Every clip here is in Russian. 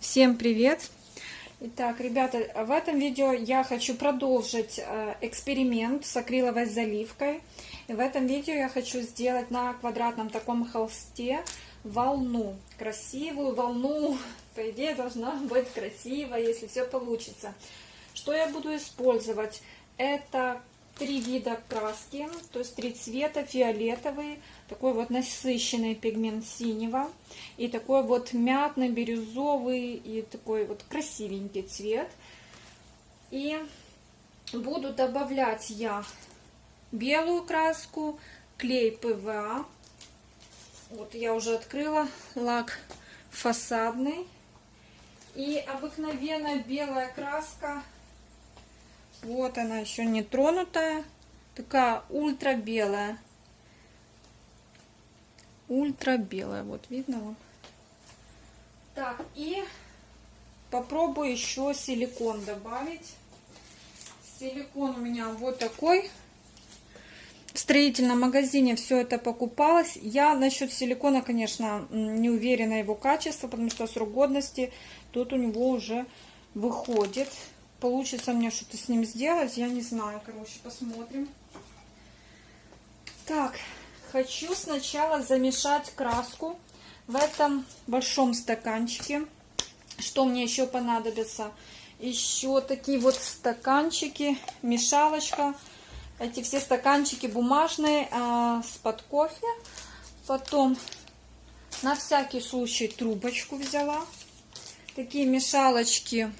Всем привет! Итак, ребята, в этом видео я хочу продолжить э, эксперимент с акриловой заливкой. И в этом видео я хочу сделать на квадратном таком холсте волну. Красивую волну, по идее, должна быть красивая, если все получится. Что я буду использовать? Это три вида краски, то есть три цвета, фиолетовый, такой вот насыщенный пигмент синего и такой вот мятный, бирюзовый и такой вот красивенький цвет. И буду добавлять я белую краску, клей ПВА. Вот я уже открыла лак фасадный. И обыкновенная белая краска вот она еще не тронутая. Такая ультра белая. Ультра белая. Вот видно вам. Так, и попробую еще силикон добавить. Силикон у меня вот такой. В строительном магазине все это покупалось. Я насчет силикона, конечно, не уверена его качество, потому что срок годности тут у него уже выходит получится мне что-то с ним сделать, я не знаю, короче, посмотрим. Так, хочу сначала замешать краску в этом большом стаканчике. Что мне еще понадобится? Еще такие вот стаканчики, мешалочка. Эти все стаканчики бумажные а, с-под кофе. Потом на всякий случай трубочку взяла. Такие мешалочки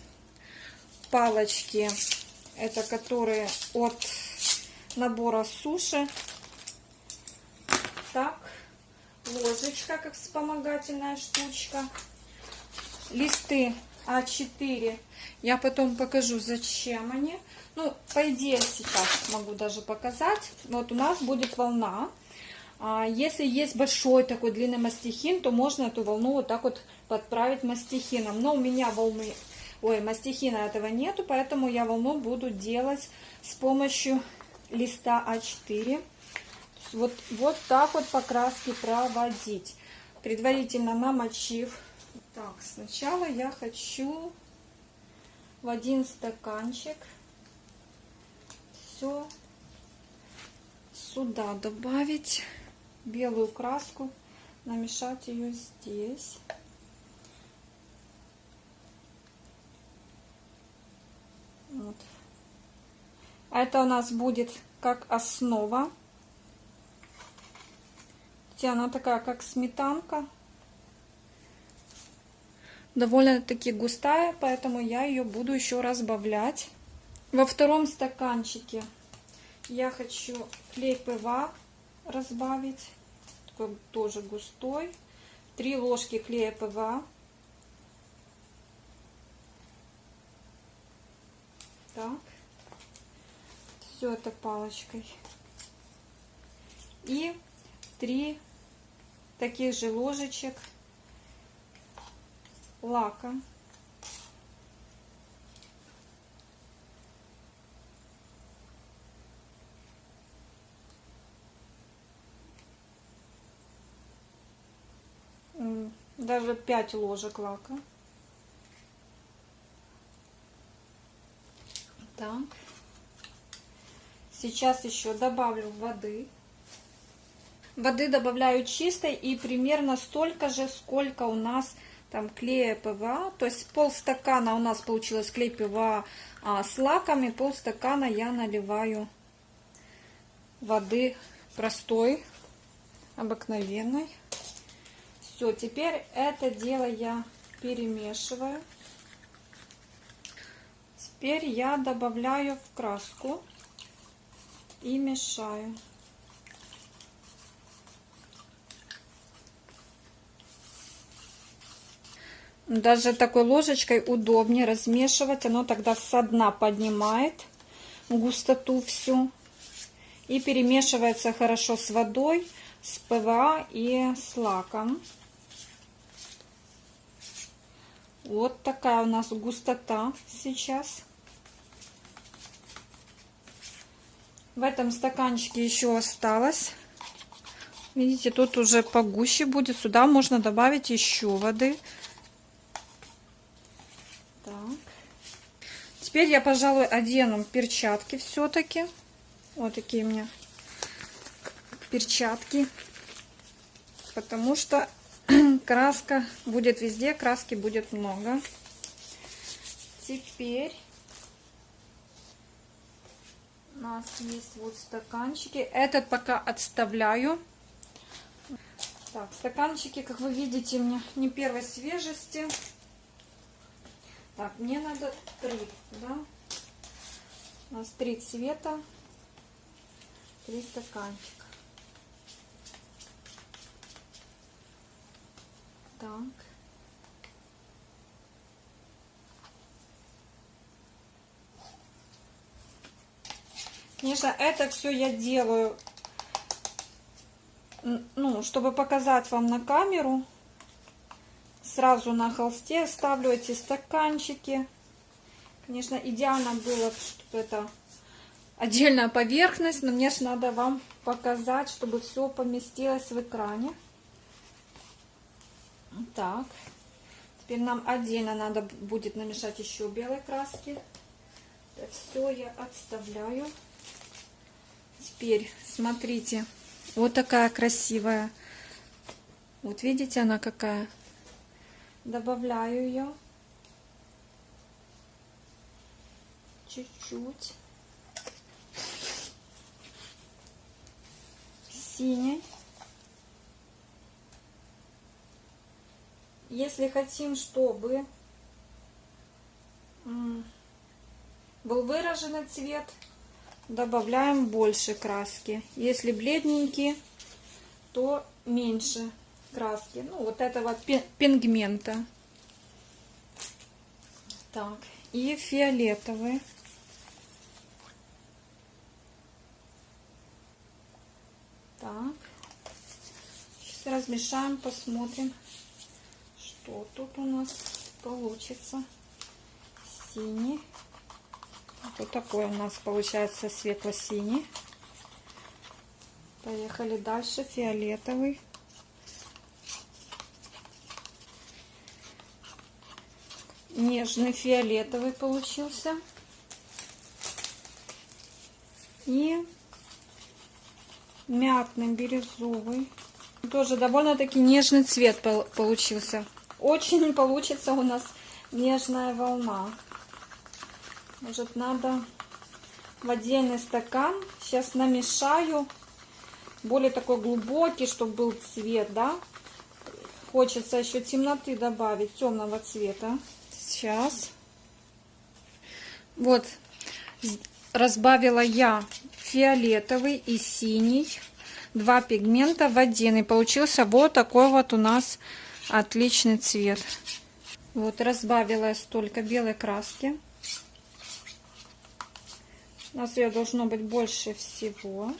палочки, это которые от набора суши. Так, ложечка, как вспомогательная штучка. Листы А4. Я потом покажу, зачем они. Ну, по идее, сейчас могу даже показать. Вот у нас будет волна. А если есть большой такой длинный мастихин, то можно эту волну вот так вот подправить мастихином. Но у меня волны Ой, мастихина этого нету, поэтому я волну буду делать с помощью листа А4. Вот, вот так вот по краске проводить. Предварительно намочив. Так, сначала я хочу в один стаканчик все сюда добавить белую краску, намешать ее здесь. Вот. Это у нас будет как основа. Она такая, как сметанка. Довольно-таки густая, поэтому я ее буду еще разбавлять. Во втором стаканчике я хочу клей ПВА разбавить. Такой тоже густой. Три ложки клея ПВА. Так. Все это палочкой. И три таких же ложечек лака. Даже 5 ложек лака. Так. Сейчас еще добавлю воды. Воды добавляю чистой и примерно столько же, сколько у нас там клея ПВА. То есть полстакана у нас получилось клей ПВА а, с лаками, полстакана я наливаю воды простой, обыкновенной. Все, теперь это дело я перемешиваю. Теперь я добавляю в краску и мешаю. Даже такой ложечкой удобнее размешивать. Оно тогда со дна поднимает густоту всю. И перемешивается хорошо с водой, с ПВА и с лаком. Вот такая у нас густота сейчас. В этом стаканчике еще осталось. Видите, тут уже погуще будет. Сюда можно добавить еще воды. Так. Теперь я, пожалуй, одену перчатки все-таки. Вот такие у меня перчатки. Потому что краска будет везде, краски будет много. Теперь у нас есть вот стаканчики. Этот пока отставляю. Так, стаканчики, как вы видите, меня не первой свежести. Так, мне надо три, да? У нас три цвета, три стаканчика. Так. Конечно, это все я делаю, ну, чтобы показать вам на камеру. Сразу на холсте ставлю эти стаканчики. Конечно, идеально было, чтобы это отдельная поверхность, но мне же надо вам показать, чтобы все поместилось в экране. Так, теперь нам отдельно надо будет намешать еще белой краски. Это все я отставляю. Теперь, смотрите, вот такая красивая. Вот видите, она какая. Добавляю ее. Чуть-чуть. Синий. Если хотим, чтобы был выраженный цвет, добавляем больше краски. Если бледненький, то меньше краски. Ну, вот этого пигмента. Так, и фиолетовый. Так. Сейчас размешаем, посмотрим, что тут у нас получится. Синий. Вот такой у нас получается светло-синий. Поехали дальше. Фиолетовый. Нежный фиолетовый получился. И мятный бирюзовый. Тоже довольно-таки нежный цвет получился. Очень получится у нас нежная волна. Может, надо в отдельный стакан. Сейчас намешаю. Более такой глубокий, чтобы был цвет, да. Хочется еще темноты добавить, темного цвета. Сейчас. Вот, разбавила я фиолетовый и синий. Два пигмента в один. И получился вот такой вот у нас отличный цвет. Вот, разбавила я столько белой краски. У нас ее должно быть больше всего.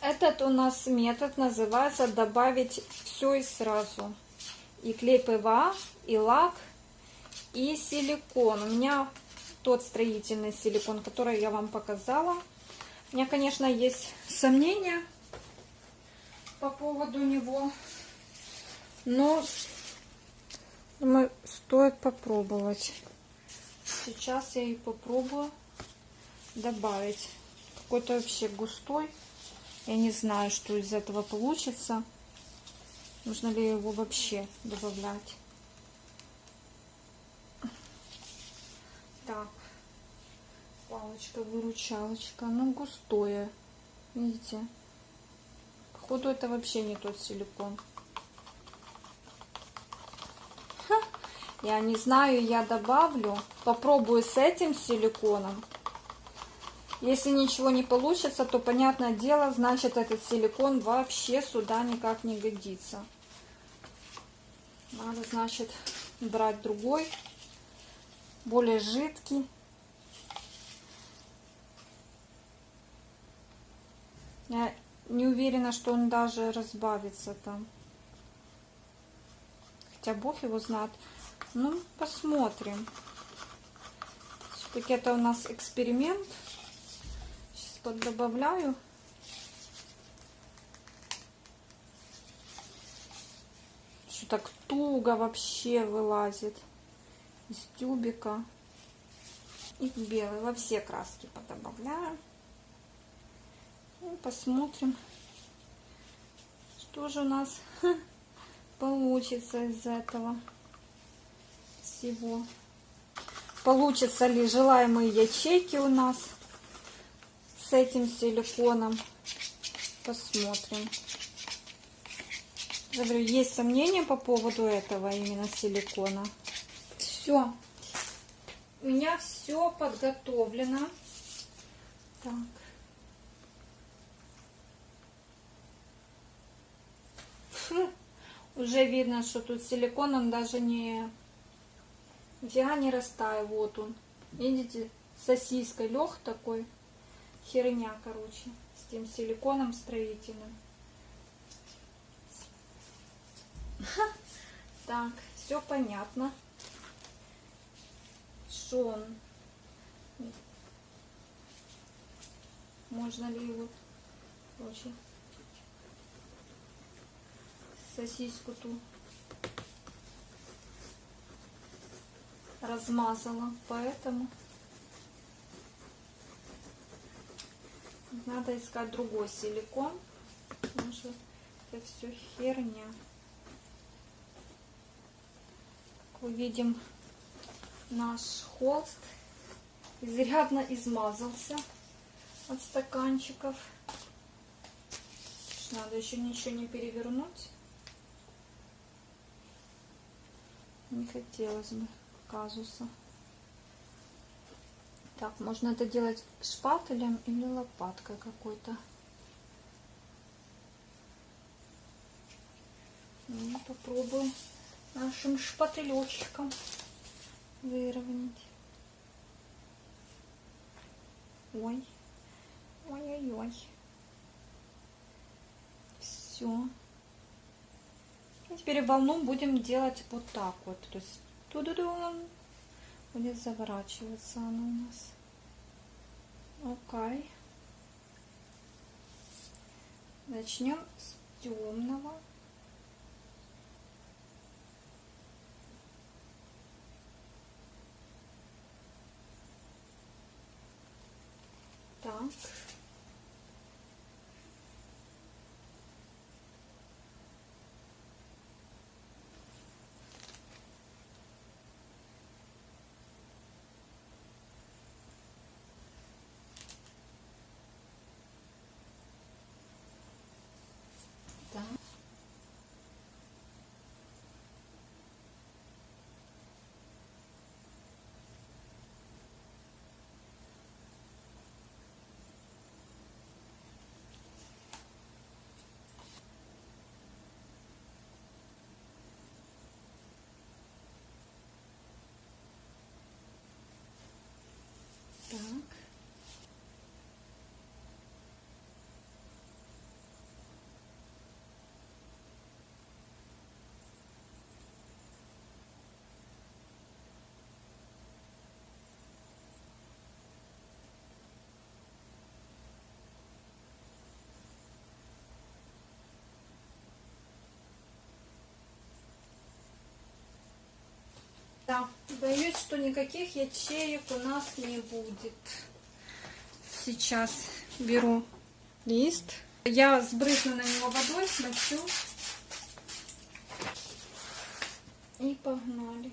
Этот у нас метод называется добавить все и сразу. И клей ПВА, и лак, и силикон. У меня тот строительный силикон, который я вам показала. У меня, конечно, есть сомнения по поводу него. Но думаю, стоит попробовать. Сейчас я и попробую добавить. Какой-то вообще густой. Я не знаю, что из этого получится. Нужно ли его вообще добавлять. Так. Палочка-выручалочка. Ну, густое. Видите? Походу, это вообще не тот силикон. Я не знаю, я добавлю. Попробую с этим силиконом. Если ничего не получится, то, понятное дело, значит, этот силикон вообще сюда никак не годится. Надо, значит, брать другой, более жидкий. Я не уверена, что он даже разбавится там. Хотя Бог его знает. Ну, посмотрим. Все-таки это у нас эксперимент поддобавляю. Что так туго вообще вылазит. из тюбика и белый. Во все краски подобавляю. И посмотрим, что же у нас получится из этого всего. Получится ли желаемые ячейки у нас с этим силиконом. Посмотрим. Я говорю, есть сомнения по поводу этого именно силикона. Все. У меня все подготовлено. Так. Фу. Уже видно, что тут силикон, он даже не... Нифига не растает. Вот он. Видите, сосиской лег такой. Херня, короче, с тем силиконом строительным. Так, все понятно. Что он? Можно ли его, короче, сосиску ту размазала, поэтому надо искать другой силикон, потому что это все херня. Как видим, наш холст изрядно измазался от стаканчиков. Надо еще ничего не перевернуть. Не хотелось бы казуса. Так, можно это делать шпателем или лопаткой какой-то. Ну, попробуем нашим шпателечком выровнять. Ой, ой-ой-ой. Все. И теперь волну будем делать вот так вот. То есть туда будет заворачиваться она у нас. Окей. Начнем с темного. Так. Да, боюсь, что никаких ячеек у нас не будет. Сейчас беру лист. Я сбрызну на него водой, смочу. И погнали.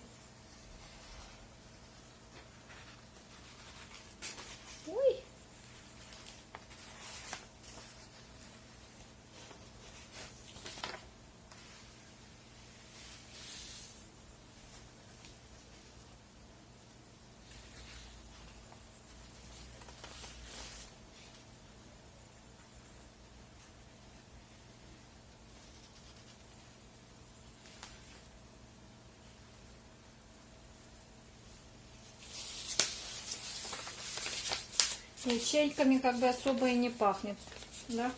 Ячейками как бы особо и не пахнет, да?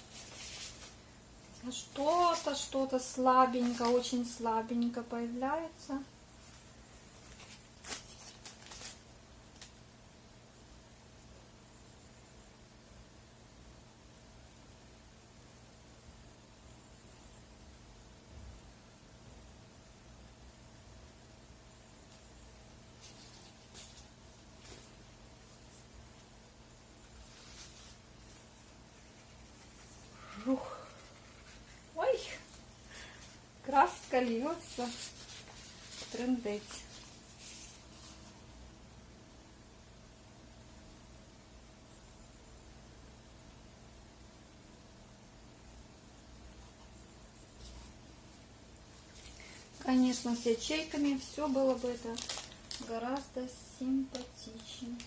Что-то, что-то слабенько, очень слабенько появляется. Раскалился. Трендец. Конечно, с ячейками все было бы это гораздо симпатичнее.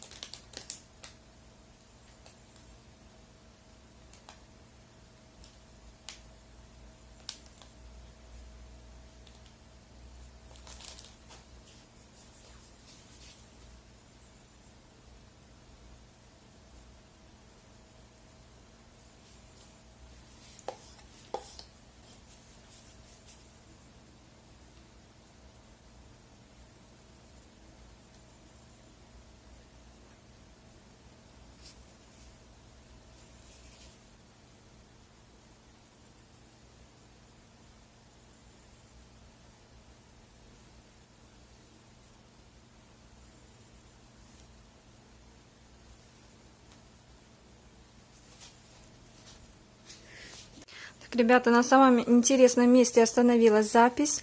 Ребята, на самом интересном месте остановилась запись.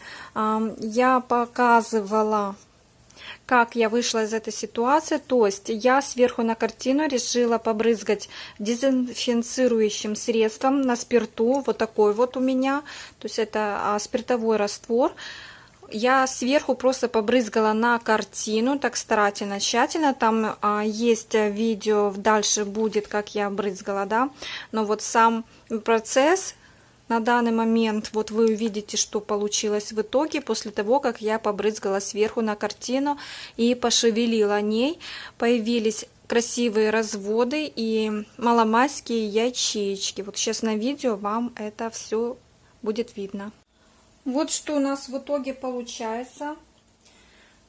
Я показывала, как я вышла из этой ситуации. То есть я сверху на картину решила побрызгать дезинфицирующим средством на спирту. Вот такой вот у меня. То есть это а, спиртовой раствор. Я сверху просто побрызгала на картину, так старательно, тщательно. Там а, есть видео, дальше будет, как я брызгала, да. Но вот сам процесс на данный момент вот вы увидите, что получилось в итоге после того, как я побрызгала сверху на картину и пошевелила ней. Появились красивые разводы и маломайские ячеечки. Вот сейчас на видео вам это все будет видно. Вот что у нас в итоге получается.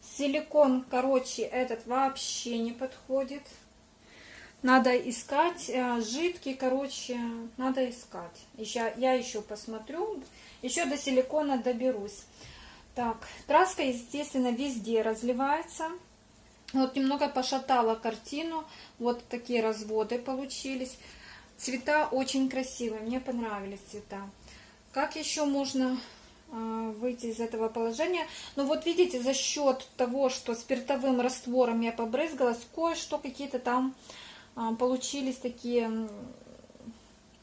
Силикон, короче, этот вообще не подходит. Надо искать э, жидкий, короче, надо искать. Еще, я еще посмотрю, еще до силикона доберусь. Так, краска, естественно, везде разливается. Вот немного пошатала картину. Вот такие разводы получились. Цвета очень красивые, мне понравились цвета. Как еще можно э, выйти из этого положения? Ну вот видите, за счет того, что спиртовым раствором я побрызгалась, кое-что какие-то там получились такие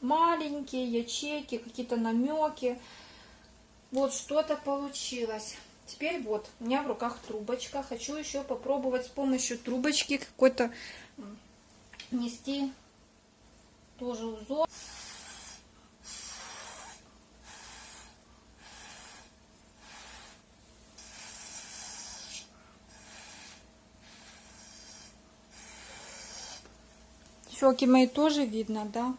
маленькие ячейки, какие-то намеки. Вот что-то получилось. Теперь вот, у меня в руках трубочка. Хочу еще попробовать с помощью трубочки какой-то нести тоже узор. Щеки мои тоже видно, да?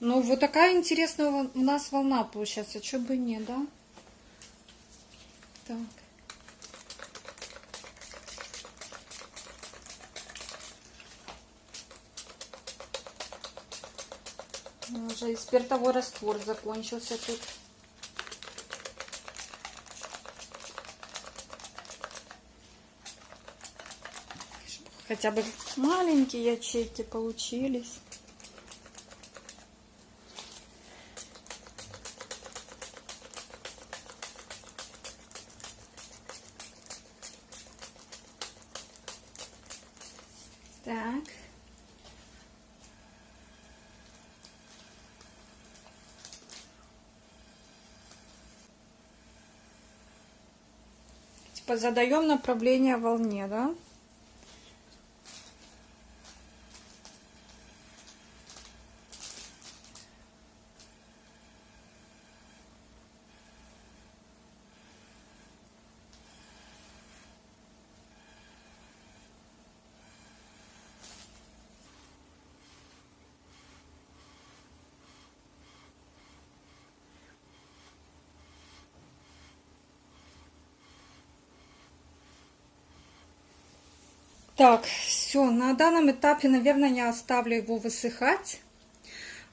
Ну, вот такая интересная у нас волна получается. Что бы не, да? Так. Уже и спиртовой раствор закончился тут. Хотя бы маленькие ячейки получились. Так. Типа задаем направление волне, да? Так, все, на данном этапе, наверное, я оставлю его высыхать.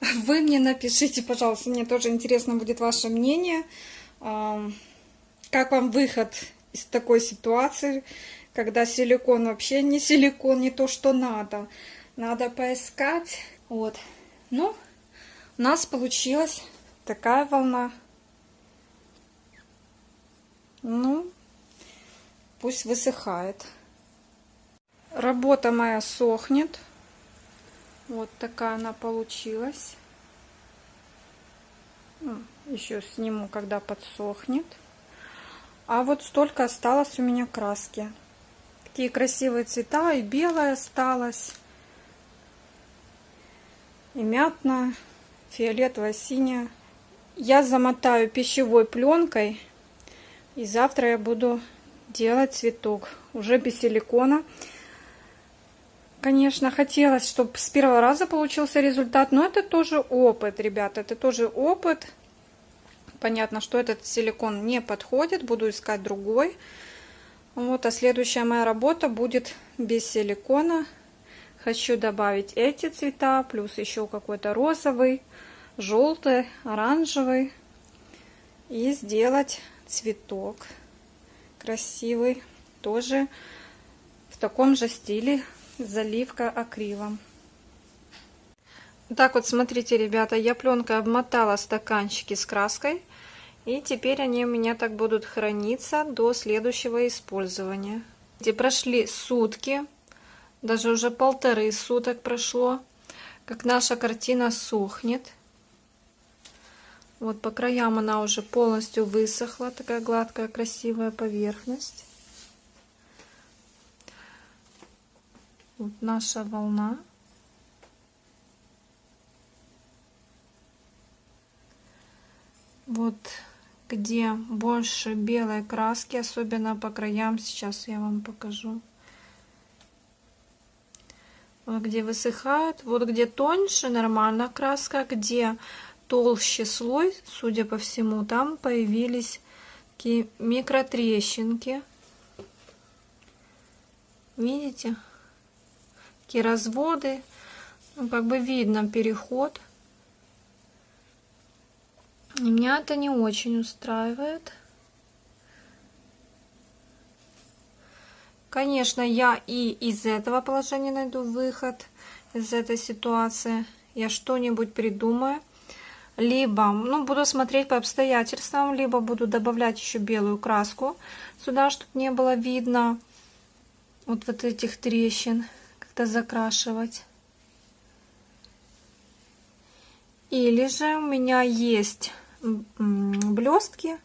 Вы мне напишите, пожалуйста, мне тоже интересно будет ваше мнение. Как вам выход из такой ситуации, когда силикон вообще не силикон, не то, что надо. Надо поискать. Вот. Ну, у нас получилась такая волна. Ну, пусть высыхает. Работа моя сохнет. Вот такая она получилась. Ну, еще сниму, когда подсохнет. А вот столько осталось у меня краски. Такие красивые цвета. И белая осталась. И мятная, фиолетовая, синяя. Я замотаю пищевой пленкой. И завтра я буду делать цветок. Уже без силикона. Конечно, хотелось, чтобы с первого раза получился результат. Но это тоже опыт, ребята. Это тоже опыт. Понятно, что этот силикон не подходит, буду искать другой. Вот, а следующая моя работа будет без силикона. Хочу добавить эти цвета, плюс еще какой-то розовый, желтый, оранжевый. И сделать цветок красивый, тоже в таком же стиле, заливка акрилом. Так вот, смотрите, ребята, я пленкой обмотала стаканчики с краской. И теперь они у меня так будут храниться до следующего использования. Где прошли сутки, даже уже полторы суток прошло, как наша картина сохнет. Вот по краям она уже полностью высохла, такая гладкая, красивая поверхность. Вот наша волна. Вот где больше белой краски, особенно по краям, сейчас я вам покажу. Вот где высыхает, вот где тоньше нормально краска, где толще слой, судя по всему, там появились такие микротрещинки. Видите? Такие разводы. Ну, как бы видно переход. И меня это не очень устраивает. Конечно, я и из этого положения найду выход, из этой ситуации. Я что-нибудь придумаю. Либо, ну, буду смотреть по обстоятельствам, либо буду добавлять еще белую краску сюда, чтобы не было видно вот, вот этих трещин, как-то закрашивать. Или же у меня есть блестки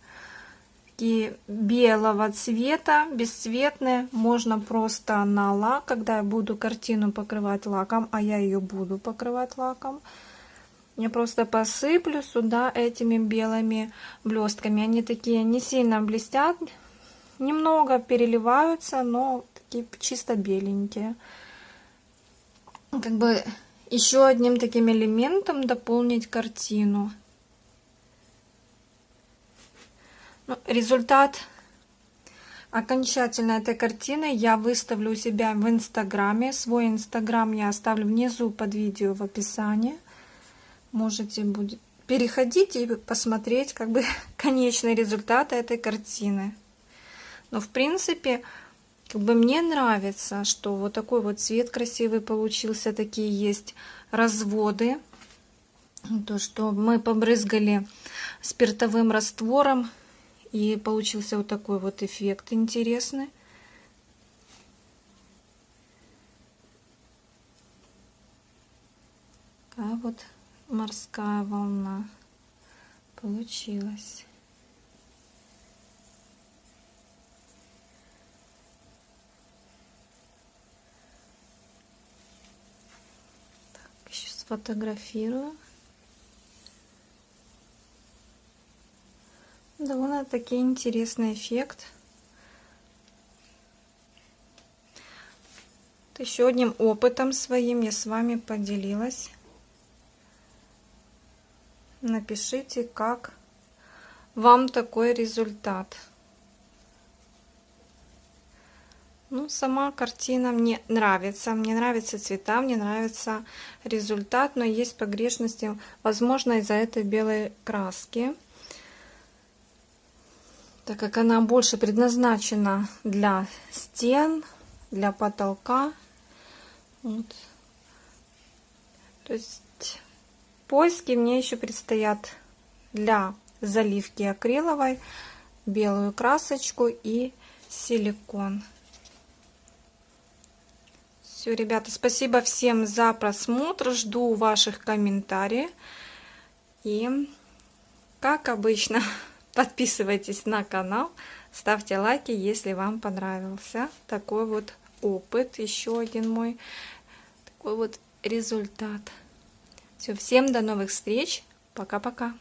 белого цвета, бесцветные. Можно просто на лак, когда я буду картину покрывать лаком, а я ее буду покрывать лаком, я просто посыплю сюда этими белыми блестками. Они такие не сильно блестят, немного переливаются, но такие чисто беленькие. Как бы еще одним таким элементом дополнить картину. Ну, результат окончательно этой картины я выставлю у себя в инстаграме. Свой инстаграм я оставлю внизу под видео в описании. Можете будет переходить и посмотреть как бы конечный результат этой картины. Но в принципе, как бы мне нравится, что вот такой вот цвет красивый получился, такие есть разводы. То, что мы побрызгали спиртовым раствором и получился вот такой вот эффект интересный. Такая вот морская волна получилась. Так, еще сфотографирую. Довольно-таки интересный эффект. Еще одним опытом своим я с вами поделилась. Напишите, как вам такой результат. Ну, сама картина мне нравится. Мне нравятся цвета, мне нравится результат, но есть погрешности, возможно, из-за этой белой краски. Так как она больше предназначена для стен, для потолка. Вот. То есть поиски мне еще предстоят для заливки акриловой, белую красочку и силикон. Все, ребята, спасибо всем за просмотр. Жду ваших комментариев. И, как обычно, подписывайтесь на канал, ставьте лайки, если вам понравился такой вот опыт. Еще один мой такой вот результат. Все, всем до новых встреч. Пока-пока.